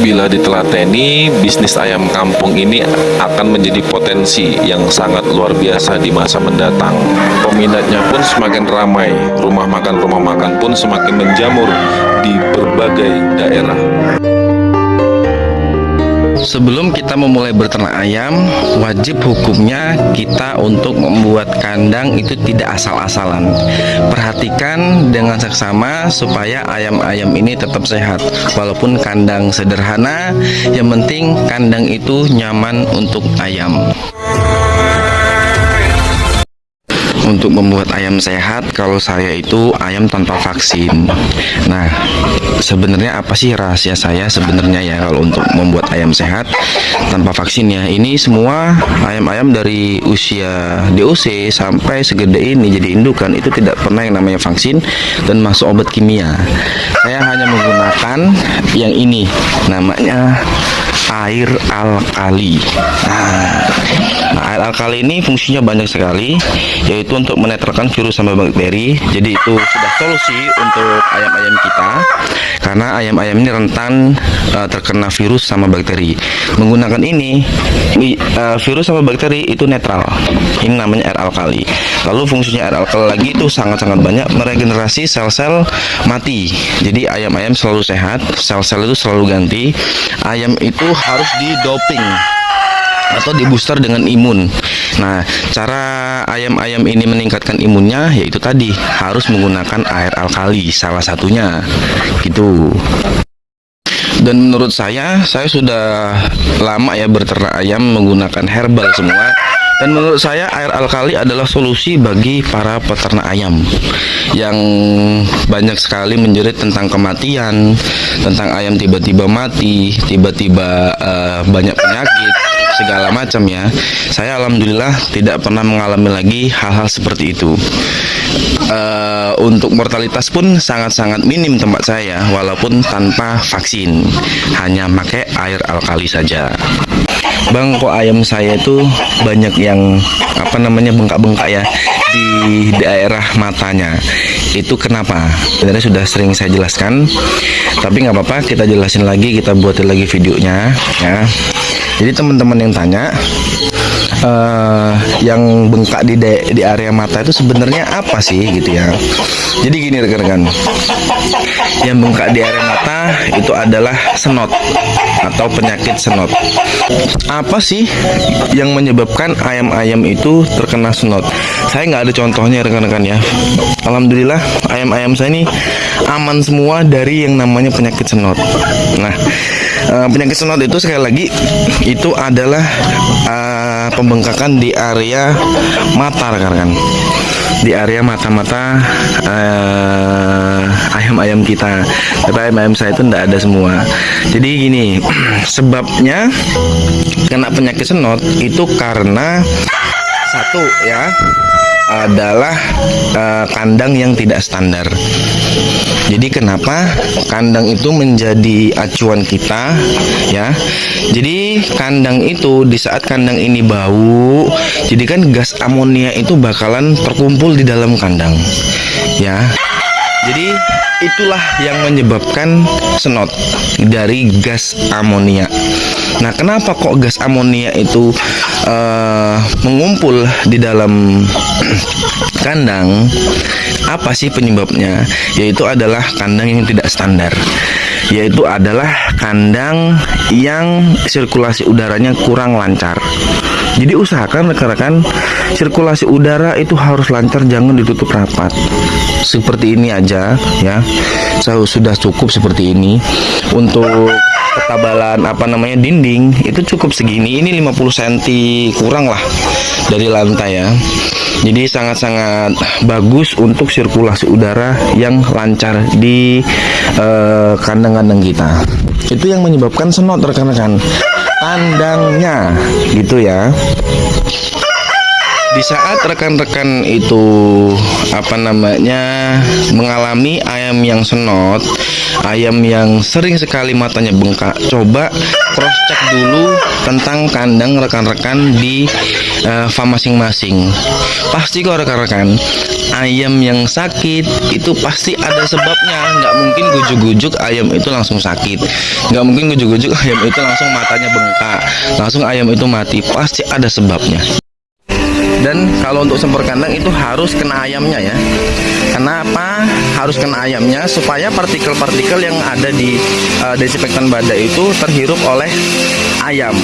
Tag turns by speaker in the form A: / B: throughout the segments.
A: Bila ditelateni, bisnis ayam kampung ini akan menjadi potensi yang sangat luar biasa di masa mendatang. Peminatnya pun semakin ramai, rumah makan-rumah makan pun semakin menjamur di berbagai daerah.
B: Sebelum kita memulai berternak ayam, wajib hukumnya kita untuk membuat kandang itu tidak asal-asalan. Perhatikan dengan seksama supaya ayam-ayam ini tetap sehat. Walaupun kandang sederhana, yang penting kandang itu nyaman untuk ayam untuk membuat ayam sehat kalau saya itu ayam tanpa vaksin. Nah sebenarnya apa sih rahasia saya sebenarnya ya kalau untuk membuat ayam sehat tanpa vaksin ya? Ini semua ayam-ayam dari usia DOC sampai segede ini jadi indukan itu tidak pernah yang namanya vaksin dan masuk obat kimia. Saya hanya menggunakan yang ini namanya air alkali nah, nah air alkali ini fungsinya banyak sekali yaitu untuk menetralkan virus sama bakteri. Jadi itu sudah solusi untuk ayam-ayam kita karena ayam-ayam ini rentan uh, terkena virus sama bakteri. Menggunakan ini uh, virus sama bakteri itu netral. Ini namanya air alkali. Lalu fungsinya air alkali lagi itu sangat-sangat banyak meregenerasi sel-sel mati. Jadi ayam-ayam selalu sehat sel-sel itu selalu ganti. Ayam itu harus di doping atau di booster dengan imun. Nah, cara ayam-ayam ini meningkatkan imunnya yaitu tadi harus menggunakan air alkali salah satunya. Gitu. Dan menurut saya, saya sudah lama ya berternak ayam menggunakan herbal semua dan menurut saya air alkali adalah solusi bagi para peternak ayam yang banyak sekali menjerit tentang kematian, tentang ayam tiba-tiba mati, tiba-tiba uh, banyak penyakit, segala macam ya. Saya alhamdulillah tidak pernah mengalami lagi hal-hal seperti itu. Uh, untuk mortalitas pun sangat-sangat minim tempat saya walaupun tanpa vaksin, hanya pakai air alkali saja. Bang kok ayam saya itu banyak yang apa namanya bengkak-bengkak ya di daerah matanya itu kenapa sebenarnya sudah sering saya jelaskan tapi nggak apa-apa kita jelasin lagi kita buatin lagi videonya ya jadi teman-teman yang tanya uh, yang bengkak di di area mata itu sebenarnya apa sih gitu ya? Jadi gini rekan-rekan yang bengkak di area mata itu adalah senot atau penyakit senot. Apa sih yang menyebabkan ayam-ayam itu terkena senot? Saya nggak ada contohnya rekan-rekan ya. Alhamdulillah ayam-ayam saya ini aman semua dari yang namanya penyakit senot. Nah uh, penyakit senot itu sekali lagi itu adalah uh, pembengkakan di area mata rekan-rekan. Di area mata-mata uh, ayam-ayam kita. Tapi ayam-ayam saya itu tidak ada semua. Jadi gini sebabnya kena penyakit senot itu karena satu ya adalah uh, kandang yang tidak standar. Jadi kenapa kandang itu menjadi acuan kita ya. Jadi kandang itu di saat kandang ini bau, jadi kan gas amonia itu bakalan terkumpul di dalam kandang. Ya. Jadi itulah yang menyebabkan senot dari gas amonia. Nah, kenapa kok gas amonia itu uh, mengumpul di dalam kandang? Apa sih penyebabnya? Yaitu adalah kandang yang tidak standar. Yaitu adalah kandang yang sirkulasi udaranya kurang lancar. Jadi usahakan rekan-rekan sirkulasi udara itu harus lancar, jangan ditutup rapat. Seperti ini aja ya. Saya sudah cukup seperti ini untuk ketebalan apa namanya dinding itu cukup segini. Ini 50 cm kurang lah dari lantai ya. Jadi sangat-sangat bagus untuk sirkulasi udara yang lancar di eh, kandang-kandang uh, kita. Itu yang menyebabkan senot rekan-rekan. Kandangnya gitu ya. Di saat rekan-rekan itu apa namanya mengalami ayam yang senot, ayam yang sering sekali matanya bengkak, coba cross check dulu tentang kandang rekan-rekan di eh, farm masing-masing. Pasti kok rekan-rekan, ayam yang sakit itu pasti ada sebabnya. Nggak mungkin gujuk-gujuk ayam itu langsung sakit, nggak mungkin gujuk-gujuk ayam itu langsung matanya bengkak, langsung ayam itu mati. Pasti ada sebabnya dan kalau untuk sempur kandang itu harus kena ayamnya ya. Kenapa harus kena ayamnya supaya partikel-partikel yang ada di uh, desinfektan badak itu terhirup oleh ayam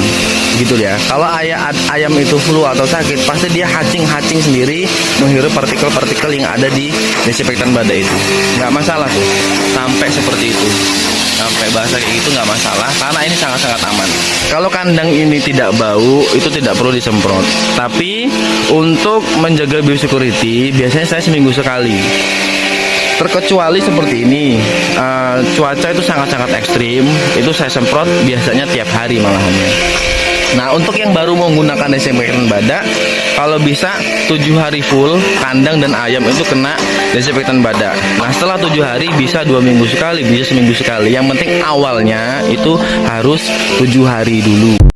B: gitu ya kalau aya, ayam itu flu atau sakit pasti dia hacing-hacing sendiri menghirup partikel-partikel yang ada di desinfektan badak itu. Nggak masalah tuh sampai seperti itu sampai bahasa kayak gitu nggak masalah karena ini sangat-sangat aman. Kalau kandang ini tidak bau itu tidak perlu disemprot. Tapi untuk menjaga biosecurity biasanya saya seminggu sekali. Terkecuali seperti ini uh, cuaca itu sangat-sangat ekstrim itu saya semprot biasanya tiap hari malahannya. Nah untuk yang baru menggunakan desinfektan badak Kalau bisa tujuh hari full Kandang dan ayam itu kena desinfektan badak Nah setelah tujuh hari bisa dua minggu sekali Bisa seminggu sekali. Yang penting awalnya itu harus tujuh hari dulu